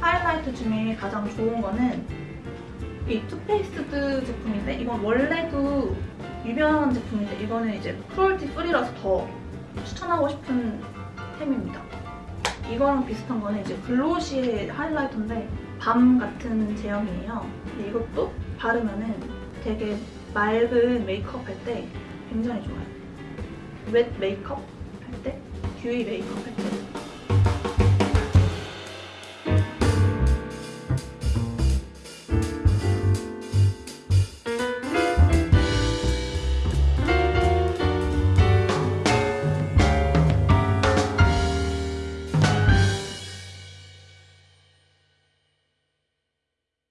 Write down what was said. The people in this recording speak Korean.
하이라이트 중에 가장 좋은 거는 이 Too Faced 제품인데 이건 원래도 유명한 제품인데 이거는 이제 cruelty free라서 더 추천하고 싶은 템입니다. 이거랑 비슷한 거는 이제 Glossier highlighter인데 balm 같은 제형이에요. 이것도 바르면은 되게 맑은 메이크업 할 때 굉장히 좋아요. 웻 메이크업 할 때, 듀이 메이크업 할 때